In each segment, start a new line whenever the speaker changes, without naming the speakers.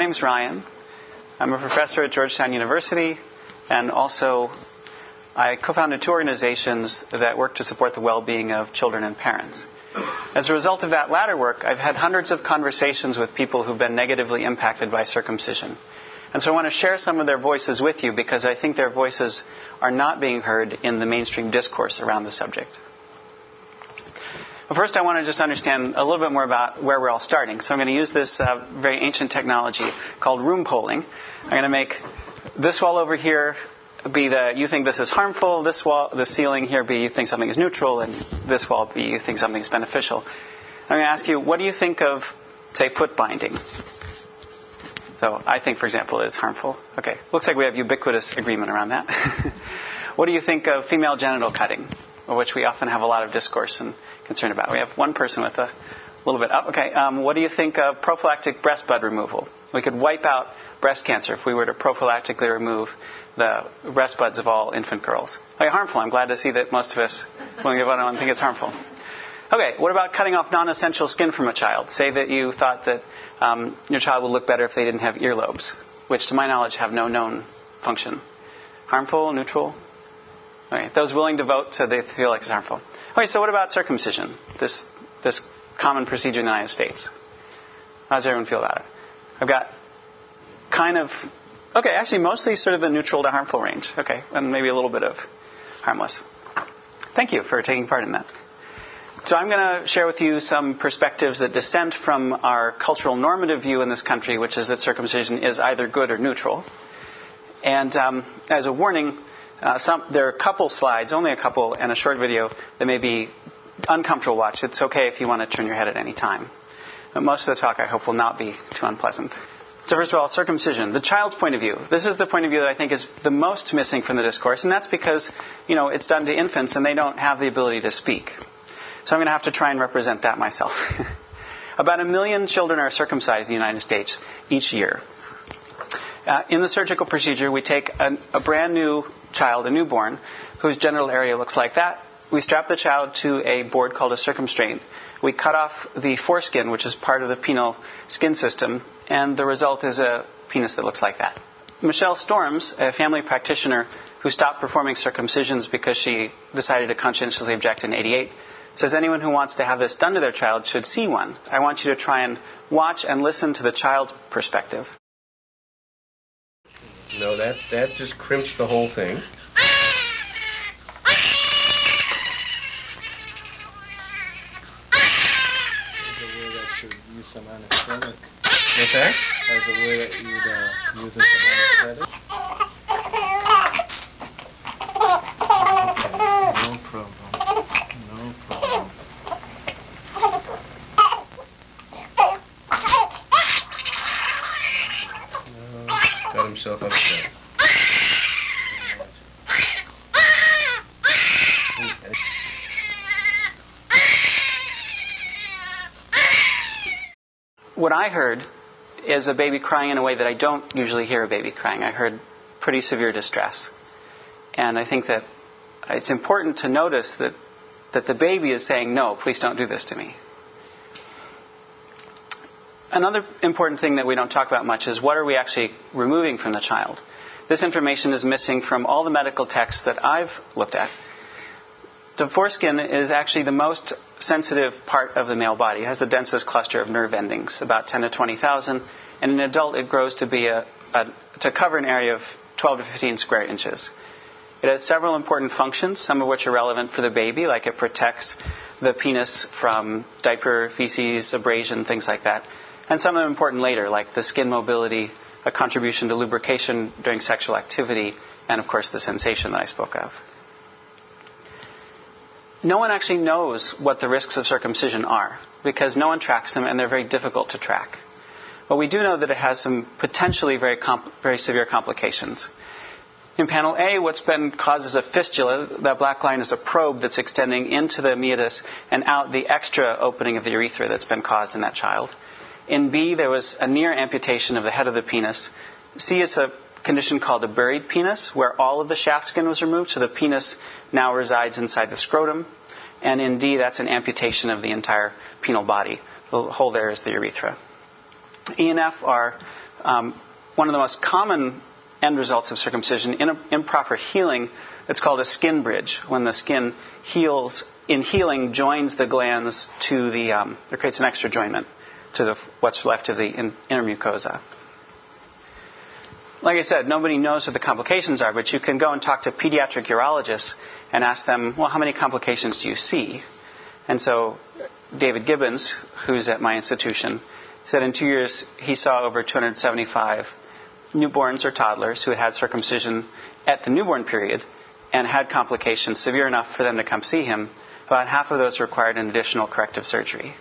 My name is Ryan. I'm a professor at Georgetown University, and also I co founded two organizations that work to support the well being of children and parents. As a result of that latter work, I've had hundreds of conversations with people who've been negatively impacted by circumcision. And so I want to share some of their voices with you because I think their voices are not being heard in the mainstream discourse around the subject. But first, I want to just understand a little bit more about where we're all starting. So I'm going to use this uh, very ancient technology called room polling. I'm going to make this wall over here be the you think this is harmful, this wall, the ceiling here be you think something is neutral, and this wall be you think something is beneficial. I'm going to ask you, what do you think of, say, foot binding? So I think, for example, that it's harmful. Okay, looks like we have ubiquitous agreement around that. what do you think of female genital cutting, which we often have a lot of discourse and concern about? We have one person with a little bit up. Okay, um, what do you think of prophylactic breast bud removal? We could wipe out breast cancer if we were to prophylactically remove the breast buds of all infant girls. Okay, harmful. I'm glad to see that most of us willing to vote on think it's harmful. Okay, what about cutting off non-essential skin from a child? Say that you thought that um, your child would look better if they didn't have earlobes, which to my knowledge have no known function. Harmful, neutral? Those willing to vote said they feel like it's harmful. Okay, so what about circumcision? This, this common procedure in the United States. How does everyone feel about it? I've got kind of, okay, actually mostly sort of the neutral to harmful range. Okay, and maybe a little bit of harmless. Thank you for taking part in that. So I'm going to share with you some perspectives that dissent from our cultural normative view in this country, which is that circumcision is either good or neutral. And um, as a warning, uh, some, there are a couple slides, only a couple, and a short video that may be uncomfortable to watch. It's okay if you want to turn your head at any time. But most of the talk, I hope, will not be too unpleasant. So first of all, circumcision, the child's point of view. This is the point of view that I think is the most missing from the discourse, and that's because, you know, it's done to infants and they don't have the ability to speak. So I'm going to have to try and represent that myself. About a million children are circumcised in the United States each year. Uh, in the surgical procedure, we take a, a brand new child, a newborn, whose genital area looks like that. We strap the child to a board called a Circumstraint. We cut off the foreskin, which is part of the penile skin system, and the result is a penis that looks like that. Michelle Storms, a family practitioner who stopped performing circumcisions because she decided to conscientiously object in 88, says anyone who wants to have this done to their child should see one. I want you to try and watch and listen to the child's perspective.
That that just crimps the whole thing.
some anesthetic.
What's that?
As a way that you'd uh, use some anesthetic. Okay, no problem. No problem. No.
Got himself upset.
What I heard is a baby crying in a way that I don't usually hear a baby crying. I heard pretty severe distress. And I think that it's important to notice that, that the baby is saying, No, please don't do this to me. Another important thing that we don't talk about much is what are we actually removing from the child? This information is missing from all the medical texts that I've looked at. The foreskin is actually the most sensitive part of the male body. It has the densest cluster of nerve endings, about 10 to 20,000. And in an adult, it grows to be a, a, to cover an area of 12 to 15 square inches. It has several important functions, some of which are relevant for the baby, like it protects the penis from diaper, feces, abrasion, things like that. And some of them important later, like the skin mobility, a contribution to lubrication during sexual activity, and of course the sensation that I spoke of. No one actually knows what the risks of circumcision are because no one tracks them and they're very difficult to track. But we do know that it has some potentially very, comp- very severe complications. In panel A, what's been causes a fistula. That black line is a probe that's extending into the meatus and out the extra opening of the urethra that's been caused in that child. In B, there was a near amputation of the head of the penis. C is a condition called a buried penis, where all of the shaft skin was removed, so the penis now resides inside the scrotum. And in D, that's an amputation of the entire penile body. The hole there is the urethra. E and F are um, one of the most common end results of circumcision. In improper healing, it's called a skin bridge, when the skin heals, in healing, joins the glands to the, um, or creates an extra joinment to the, what's left of the in, inner mucosa. Like I said, nobody knows what the complications are, but you can go and talk to pediatric urologists and ask them, well, how many complications do you see? And so David Gibbons, who's at my institution, said in two years he saw over 275 newborns or toddlers who had had circumcision at the newborn period and had complications severe enough for them to come see him. About half of those required an additional corrective surgery.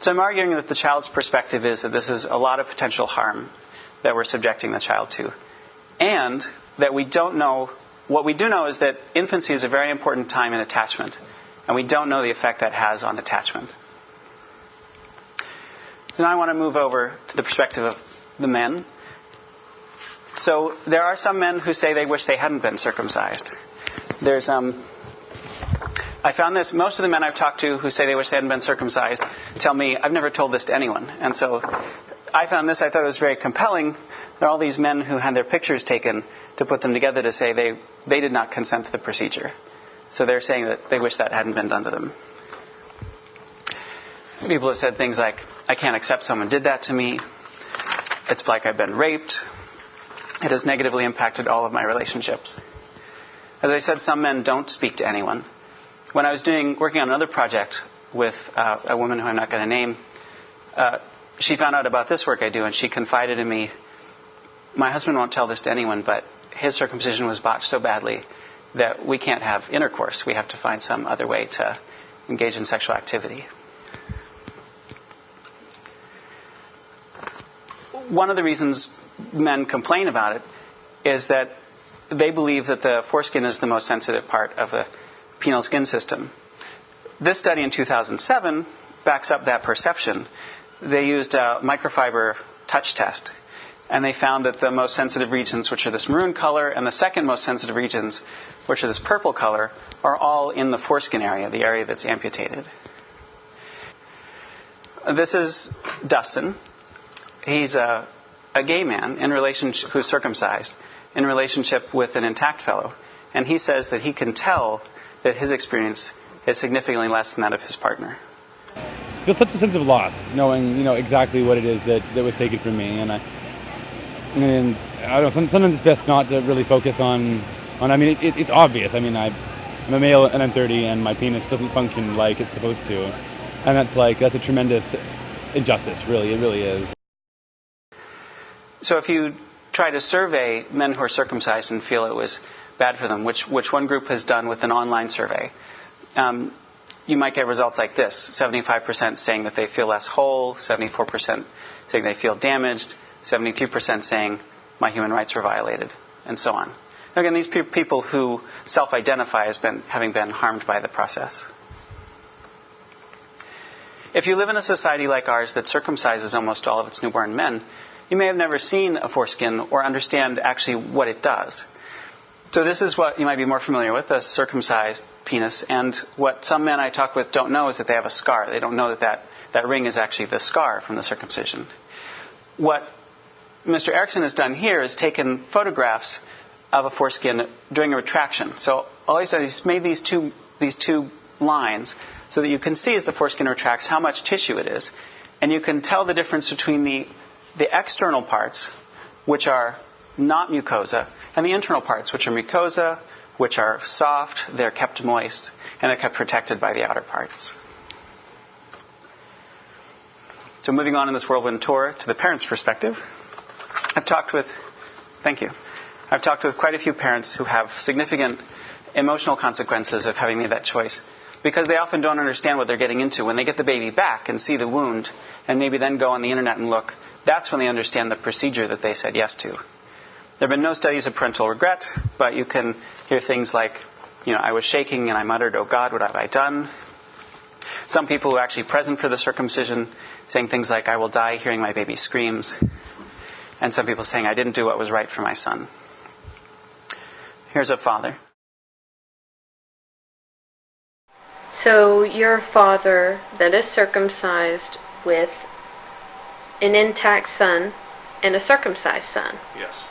So I'm arguing that the child's perspective is that this is a lot of potential harm that we're subjecting the child to. And that we don't know, what we do know is that infancy is a very important time in attachment. And we don't know the effect that has on attachment. Now I want to move over to the perspective of the men. So there are some men who say they wish they hadn't been circumcised. There's um, I found this. Most of the men I've talked to who say they wish they hadn't been circumcised tell me I've never told this to anyone, and so I found this. I thought it was very compelling. There are all these men who had their pictures taken to put them together to say they they did not consent to the procedure. So they're saying that they wish that hadn't been done to them. People have said things like, I can't accept someone did that to me. It's like I've been raped. It has negatively impacted all of my relationships. As I said, some men don't speak to anyone. When I was doing working on another project with uh, a woman who I'm not going to name, uh, she found out about this work I do, and she confided in me. My husband won't tell this to anyone, but his circumcision was botched so badly that we can't have intercourse. We have to find some other way to engage in sexual activity. One of the reasons men complain about it is that they believe that the foreskin is the most sensitive part of the penile skin system. This study in 2007 backs up that perception. They used a microfiber touch test and they found that the most sensitive regions, which are this maroon color, and the second most sensitive regions, which are this purple color, are all in the foreskin area, the area that's amputated. This is Dustin. He's a, a gay man in relationship who's circumcised in relationship with an intact fellow, and he says that he can tell that his experience is significantly less than that of his partner.
Feel such a sense of loss, knowing you know exactly what it is that, that was taken from me, and I and I don't know. Sometimes it's best not to really focus on on. I mean, it, it, it's obvious. I mean, I, I'm a male and I'm 30, and my penis doesn't function like it's supposed to, and that's like that's a tremendous injustice. Really, it really is.
So if you try to survey men who are circumcised and feel it was bad for them, which which one group has done with an online survey. Um, you might get results like this 75% saying that they feel less whole, 74% saying they feel damaged, 73% saying my human rights were violated, and so on. Again, these are people who self identify as been, having been harmed by the process. If you live in a society like ours that circumcises almost all of its newborn men, you may have never seen a foreskin or understand actually what it does. So this is what you might be more familiar with, a circumcised penis. And what some men I talk with don't know is that they have a scar. They don't know that that, that ring is actually the scar from the circumcision. What Mr. Erickson has done here is taken photographs of a foreskin during a retraction. So all he's done is made these two, these two lines so that you can see as the foreskin retracts how much tissue it is. And you can tell the difference between the, the external parts, which are not mucosa, and the internal parts, which are mucosa, which are soft, they're kept moist, and they're kept protected by the outer parts. So moving on in this whirlwind tour to the parent's perspective. I've talked with, thank you. I've talked with quite a few parents who have significant emotional consequences of having made that choice because they often don't understand what they're getting into. When they get the baby back and see the wound and maybe then go on the internet and look, that's when they understand the procedure that they said yes to. There have been no studies of parental regret, but you can hear things like, you know, I was shaking and I muttered, Oh God, what have I done? Some people who are actually present for the circumcision saying things like, I will die hearing my baby screams and some people saying, I didn't do what was right for my son. Here's a father.
So, your father that is circumcised with an intact son and a circumcised son.
Yes.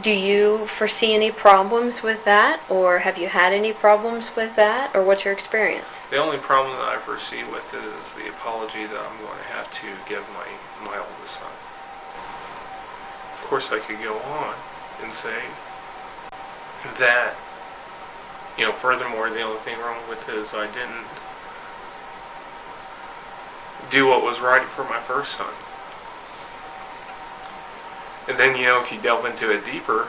Do you foresee any problems with that, or have you had any problems with that, or what's your experience?
The only problem that I foresee with it is the apology that I'm going to have to give my, my oldest son. Of course, I could go on and say that, you know, furthermore, the only thing wrong with it is I didn't do what was right for my first son. And then, you know, if you delve into it deeper,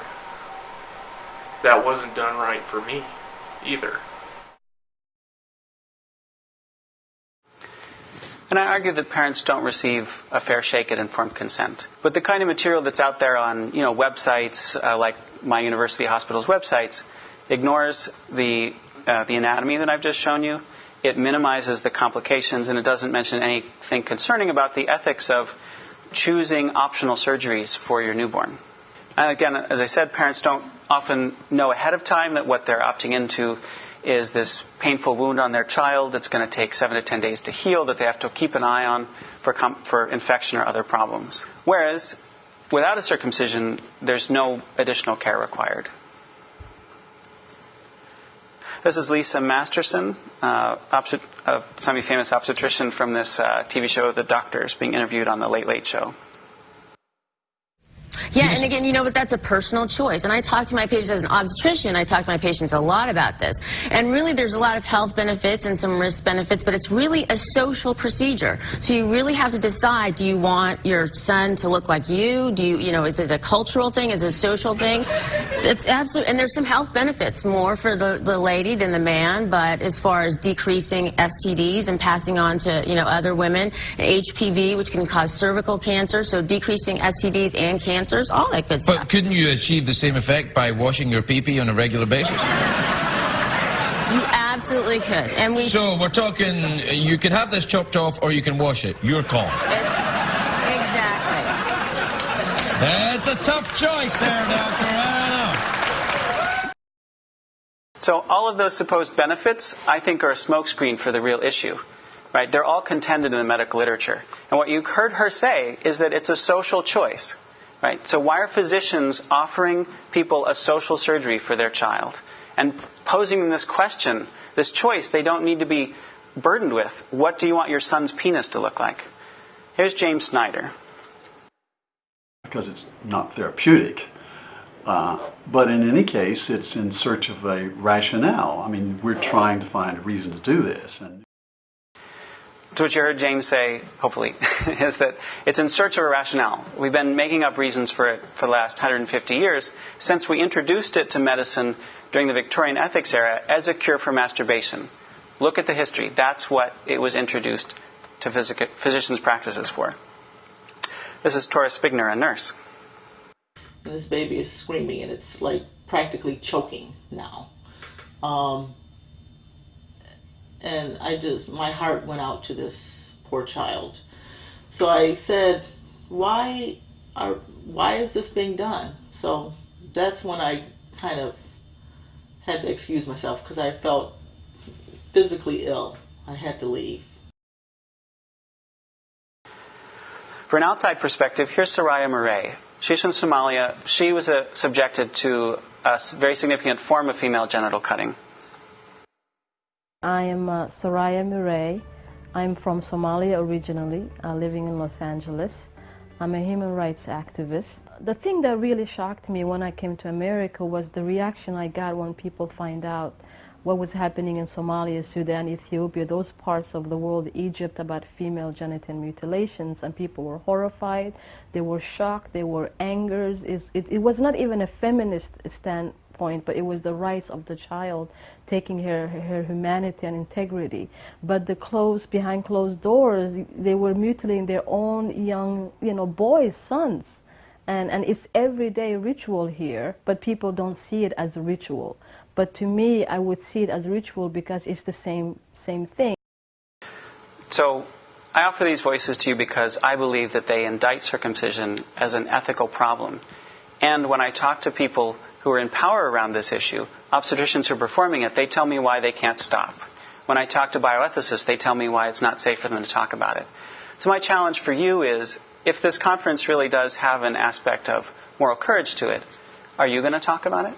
that wasn't done right for me either.
And I argue that parents don't receive a fair shake at informed consent. But the kind of material that's out there on, you know, websites uh, like my university hospital's websites ignores the uh, the anatomy that I've just shown you. It minimizes the complications, and it doesn't mention anything concerning about the ethics of choosing optional surgeries for your newborn. And again, as I said, parents don't often know ahead of time that what they're opting into is this painful wound on their child that's going to take seven to ten days to heal that they have to keep an eye on for, com- for infection or other problems. Whereas without a circumcision, there's no additional care required. This is Lisa Masterson, uh, a semi-famous obstetrician from this uh, TV show, The Doctors, being interviewed on the Late Late Show.
Yeah, and again, you know, but that's a personal choice. And I talk to my patients as an obstetrician, I talk to my patients a lot about this. And really, there's a lot of health benefits and some risk benefits, but it's really a social procedure. So you really have to decide, do you want your son to look like you? Do you, you know, is it a cultural thing? Is it a social thing? It's absolutely, and there's some health benefits, more for the, the lady than the man, but as far as decreasing STDs and passing on to, you know, other women, HPV, which can cause cervical cancer, so decreasing STDs and cancers, all that good stuff.
But couldn't you achieve the same effect by washing your pee-pee on a regular basis?
You absolutely could. And we
So we're talking, you can have this chopped off or you can wash it. Your call.
exactly.
That's a tough choice there, Doctor. I.
So all of those supposed benefits, I think, are a smokescreen for the real issue. Right? They're all contended in the medical literature. And what you heard her say is that it's a social choice. Right? So why are physicians offering people a social surgery for their child and posing them this question, this choice they don't need to be burdened with? What do you want your son's penis to look like? Here's James Snyder.
because it's not therapeutic. Uh, but in any case, it's in search of a rationale. I mean, we're trying to find a reason to do this. And
To what you heard James say, hopefully, is that it's in search of a rationale. We've been making up reasons for it for the last 150 years since we introduced it to medicine during the Victorian ethics era as a cure for masturbation. Look at the history. That's what it was introduced to physic- physicians' practices for. This is Tora Spigner, a nurse.
and this baby is screaming and it's like practically choking now um, and i just my heart went out to this poor child so i said why are why is this being done so that's when i kind of had to excuse myself because i felt physically ill i had to leave
For an outside perspective, here's Soraya Mire. She's from Somalia. She was uh, subjected to a very significant form of female genital cutting.
I am uh, Soraya Mire. I'm from Somalia originally, uh, living in Los Angeles. I'm a human rights activist. The thing that really shocked me when I came to America was the reaction I got when people find out what was happening in Somalia, Sudan, Ethiopia, those parts of the world, Egypt, about female genital mutilations. And people were horrified, they were shocked, they were angered. It, it, it was not even a feminist standpoint, but it was the rights of the child, taking her, her humanity and integrity. But the closed, behind closed doors, they were mutilating their own young, you know, boys, sons. And, and it's everyday ritual here, but people don't see it as a ritual. But to me, I would see it as ritual because it's the same, same thing.
So I offer these voices to you because I believe that they indict circumcision as an ethical problem. And when I talk to people who are in power around this issue, obstetricians who are performing it, they tell me why they can't stop. When I talk to bioethicists, they tell me why it's not safe for them to talk about it. So my challenge for you is if this conference really does have an aspect of moral courage to it, are you going to talk about it?